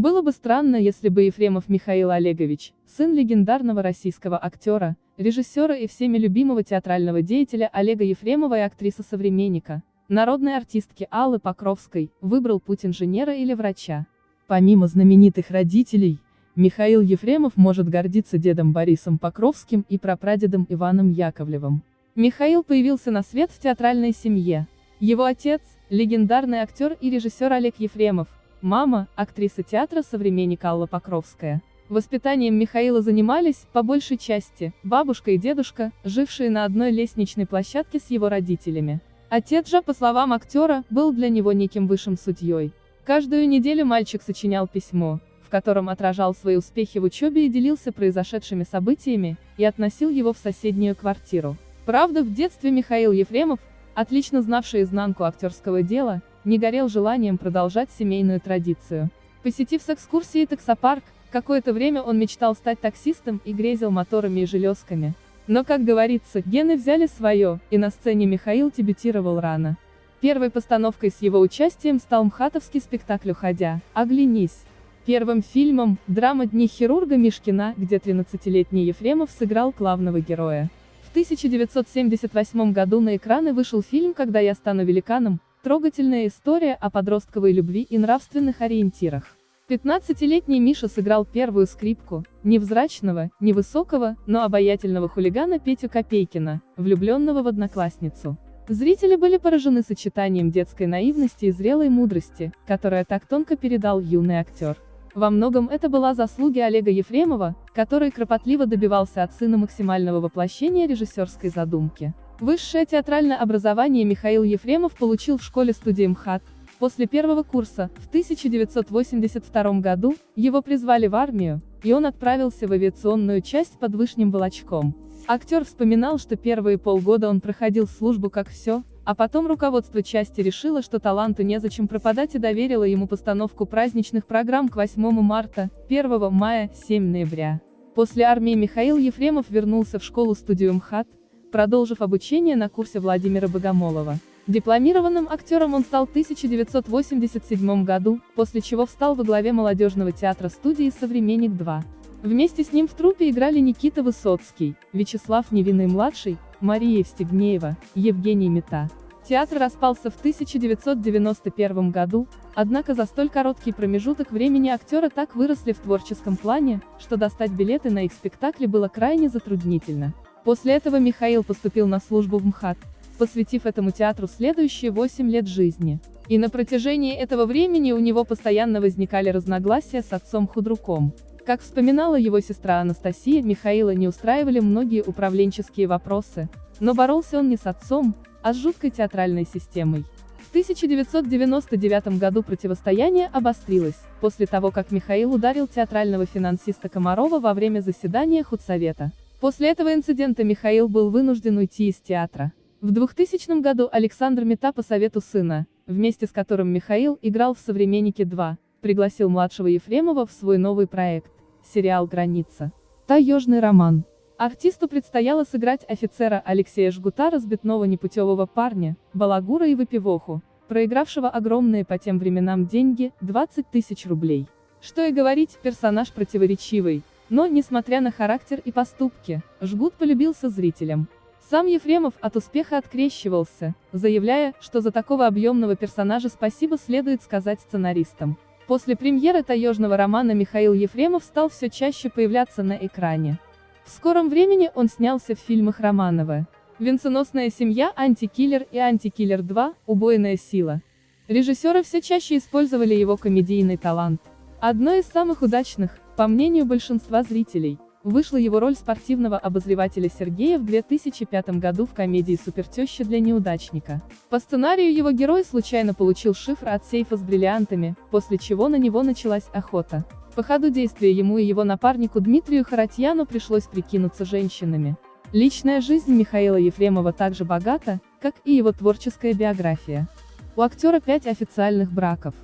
Было бы странно, если бы Ефремов Михаил Олегович, сын легендарного российского актера, режиссера и всеми любимого театрального деятеля Олега Ефремова и актрисы-современника, народной артистки Аллы Покровской, выбрал путь инженера или врача. Помимо знаменитых родителей, Михаил Ефремов может гордиться дедом Борисом Покровским и прапрадедом Иваном Яковлевым. Михаил появился на свет в театральной семье. Его отец, легендарный актер и режиссер Олег Ефремов, мама, актриса театра «Современник» Алла Покровская. Воспитанием Михаила занимались, по большей части, бабушка и дедушка, жившие на одной лестничной площадке с его родителями. Отец же, по словам актера, был для него неким высшим судьей. Каждую неделю мальчик сочинял письмо, в котором отражал свои успехи в учебе и делился произошедшими событиями, и относил его в соседнюю квартиру. Правда, в детстве Михаил Ефремов, отлично знавший изнанку актерского дела, не горел желанием продолжать семейную традицию. Посетив с экскурсией таксопарк, какое-то время он мечтал стать таксистом и грезил моторами и железками. Но, как говорится, гены взяли свое, и на сцене Михаил дебютировал рано. Первой постановкой с его участием стал мхатовский спектакль «Уходя», «Оглянись». Первым фильмом – драма «Дни хирурга Мишкина», где 13-летний Ефремов сыграл главного героя. В 1978 году на экраны вышел фильм «Когда я стану великаном», трогательная история о подростковой любви и нравственных ориентирах. 15-летний Миша сыграл первую скрипку, невзрачного, невысокого, но обаятельного хулигана Петю Копейкина, влюбленного в одноклассницу. Зрители были поражены сочетанием детской наивности и зрелой мудрости, которая так тонко передал юный актер. Во многом это была заслуги Олега Ефремова, который кропотливо добивался от сына максимального воплощения режиссерской задумки. Высшее театральное образование Михаил Ефремов получил в школе-студии МХАТ. После первого курса, в 1982 году, его призвали в армию, и он отправился в авиационную часть под Вышним Волочком. Актер вспоминал, что первые полгода он проходил службу как все, а потом руководство части решило, что таланту незачем пропадать и доверило ему постановку праздничных программ к 8 марта, 1 мая, 7 ноября. После армии Михаил Ефремов вернулся в школу-студию МХАТ, продолжив обучение на курсе Владимира Богомолова. Дипломированным актером он стал в 1987 году, после чего встал во главе молодежного театра студии «Современник-2». Вместе с ним в труппе играли Никита Высоцкий, Вячеслав Невинный-младший, Мария Евстигнеева, Евгений Мета. Театр распался в 1991 году, однако за столь короткий промежуток времени актеры так выросли в творческом плане, что достать билеты на их спектакли было крайне затруднительно. После этого Михаил поступил на службу в МХАТ, посвятив этому театру следующие 8 лет жизни. И на протяжении этого времени у него постоянно возникали разногласия с отцом Худруком. Как вспоминала его сестра Анастасия, Михаила не устраивали многие управленческие вопросы, но боролся он не с отцом, а с жуткой театральной системой. В 1999 году противостояние обострилось, после того как Михаил ударил театрального финансиста Комарова во время заседания худсовета. После этого инцидента Михаил был вынужден уйти из театра. В 2000 году Александр Мета по совету сына, вместе с которым Михаил играл в «Современнике 2», пригласил младшего Ефремова в свой новый проект сериал «Граница». Таежный роман. Артисту предстояло сыграть офицера Алексея Жгута разбитного непутевого парня, балагура и выпивоху, проигравшего огромные по тем временам деньги, 20 тысяч рублей. Что и говорить, персонаж противоречивый, но, несмотря на характер и поступки, Жгут полюбился зрителям. Сам Ефремов от успеха открещивался, заявляя, что за такого объемного персонажа спасибо следует сказать сценаристам. После премьеры таежного романа Михаил Ефремов стал все чаще появляться на экране. В скором времени он снялся в фильмах Романова. «Венценосная семья», «Антикиллер» и «Антикиллер 2», «Убойная сила». Режиссеры все чаще использовали его комедийный талант. Одной из самых удачных, по мнению большинства зрителей, Вышла его роль спортивного обозревателя Сергея в 2005 году в комедии «Супертеща для неудачника». По сценарию его герой случайно получил шифр от сейфа с бриллиантами, после чего на него началась охота. По ходу действия ему и его напарнику Дмитрию Харатьяну пришлось прикинуться женщинами. Личная жизнь Михаила Ефремова также богата, как и его творческая биография. У актера пять официальных браков.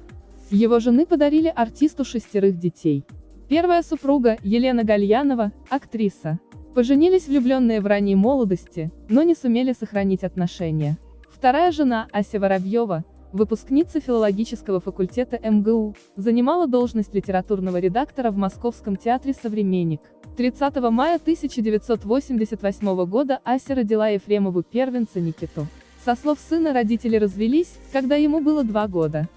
Его жены подарили артисту шестерых детей. Первая супруга, Елена Гальянова, актриса. Поженились влюбленные в ранней молодости, но не сумели сохранить отношения. Вторая жена, Ася Воробьева, выпускница филологического факультета МГУ, занимала должность литературного редактора в Московском театре «Современник». 30 мая 1988 года Ася родила Ефремову первенца Никиту. Со слов сына родители развелись, когда ему было два года.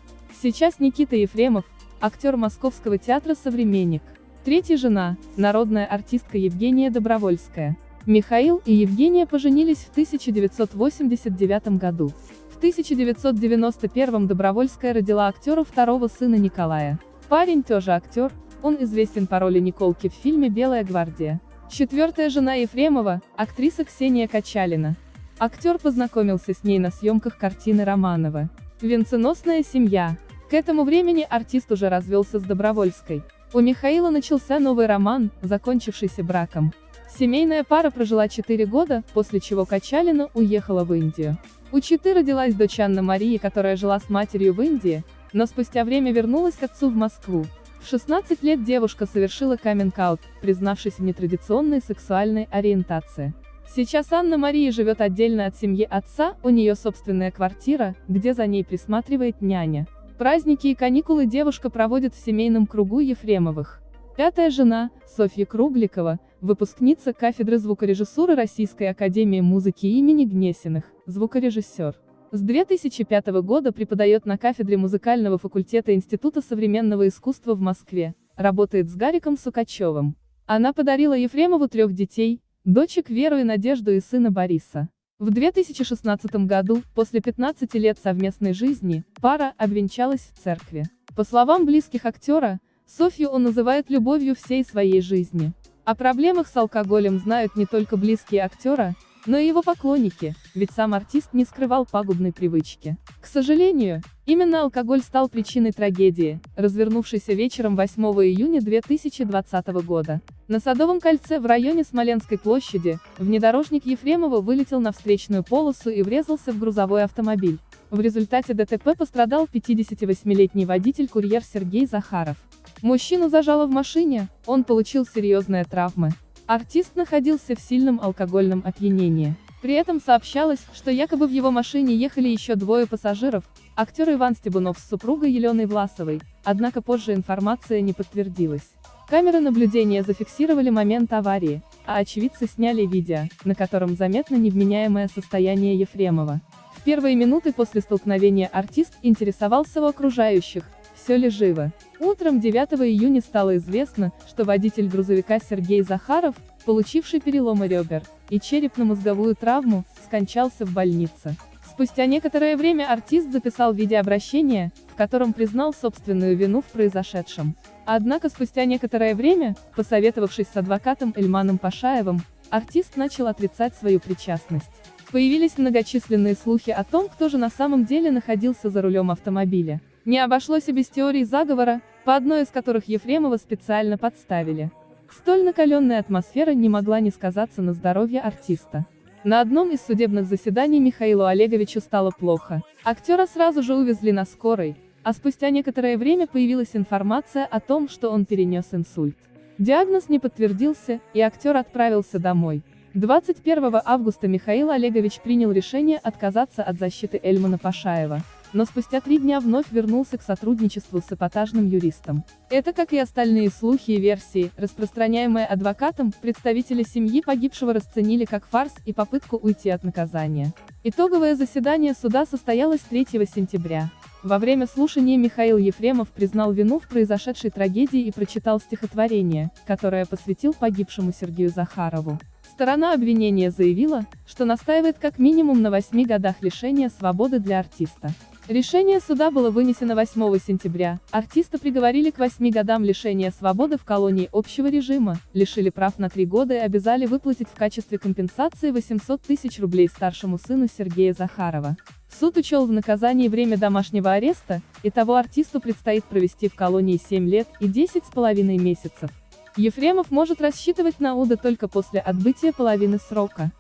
Сейчас Никита Ефремов, актер Московского театра «Современник». Третья жена, народная артистка Евгения Добровольская. Михаил и Евгения поженились в 1989 году. В 1991 Добровольская родила актера второго сына Николая. Парень тоже актер, он известен по роли Николки в фильме «Белая гвардия». Четвертая жена Ефремова, актриса Ксения Качалина. Актер познакомился с ней на съемках картины Романова. Венценосная семья. К этому времени артист уже развелся с Добровольской. У Михаила начался новый роман, закончившийся браком. Семейная пара прожила 4 года, после чего Качалина уехала в Индию. У Читы родилась дочь Анна Марии, которая жила с матерью в Индии, но спустя время вернулась к отцу в Москву. В 16 лет девушка совершила каминг-аут, признавшись в нетрадиционной сексуальной ориентации. Сейчас Анна Мария живет отдельно от семьи отца, у нее собственная квартира, где за ней присматривает няня. Праздники и каникулы девушка проводит в семейном кругу Ефремовых. Пятая жена, Софья Кругликова, выпускница кафедры звукорежиссуры Российской Академии Музыки имени Гнесиных, звукорежиссер. С 2005 года преподает на кафедре музыкального факультета Института современного искусства в Москве, работает с Гариком Сукачевым. Она подарила Ефремову трех детей, дочек Веру и Надежду и сына Бориса. В 2016 году, после 15 лет совместной жизни, пара обвенчалась в церкви. По словам близких актера, Софью он называет любовью всей своей жизни. О проблемах с алкоголем знают не только близкие актера, но и его поклонники, ведь сам артист не скрывал пагубной привычки. К сожалению, именно алкоголь стал причиной трагедии, развернувшейся вечером 8 июня 2020 года. На Садовом кольце в районе Смоленской площади, внедорожник Ефремова вылетел на встречную полосу и врезался в грузовой автомобиль. В результате ДТП пострадал 58-летний водитель-курьер Сергей Захаров. Мужчину зажало в машине, он получил серьезные травмы. Артист находился в сильном алкогольном опьянении. При этом сообщалось, что якобы в его машине ехали еще двое пассажиров, актер Иван Стебунов с супругой Еленой Власовой, однако позже информация не подтвердилась. Камеры наблюдения зафиксировали момент аварии, а очевидцы сняли видео, на котором заметно невменяемое состояние Ефремова. В первые минуты после столкновения артист интересовался у окружающих, все ли живо. Утром 9 июня стало известно, что водитель грузовика Сергей Захаров, получивший переломы ребер и черепно-мозговую травму, скончался в больнице. Спустя некоторое время артист записал видеообращение, в котором признал собственную вину в произошедшем. Однако спустя некоторое время, посоветовавшись с адвокатом Эльманом Пашаевым, артист начал отрицать свою причастность. Появились многочисленные слухи о том, кто же на самом деле находился за рулем автомобиля. Не обошлось и без теорий заговора, по одной из которых Ефремова специально подставили. Столь накаленная атмосфера не могла не сказаться на здоровье артиста. На одном из судебных заседаний Михаилу Олеговичу стало плохо. Актера сразу же увезли на скорой, а спустя некоторое время появилась информация о том, что он перенес инсульт. Диагноз не подтвердился, и актер отправился домой. 21 августа Михаил Олегович принял решение отказаться от защиты Эльмана Пашаева но спустя три дня вновь вернулся к сотрудничеству с эпатажным юристом. Это, как и остальные слухи и версии, распространяемые адвокатом, представители семьи погибшего расценили как фарс и попытку уйти от наказания. Итоговое заседание суда состоялось 3 сентября. Во время слушания Михаил Ефремов признал вину в произошедшей трагедии и прочитал стихотворение, которое посвятил погибшему Сергею Захарову. Сторона обвинения заявила, что настаивает как минимум на 8 годах лишения свободы для артиста. Решение суда было вынесено 8 сентября. Артиста приговорили к 8 годам лишения свободы в колонии общего режима, лишили прав на 3 года и обязали выплатить в качестве компенсации 800 тысяч рублей старшему сыну Сергея Захарова. Суд учел в наказании время домашнего ареста, и того артисту предстоит провести в колонии 7 лет и 10 с половиной месяцев. Ефремов может рассчитывать на УДА только после отбытия половины срока.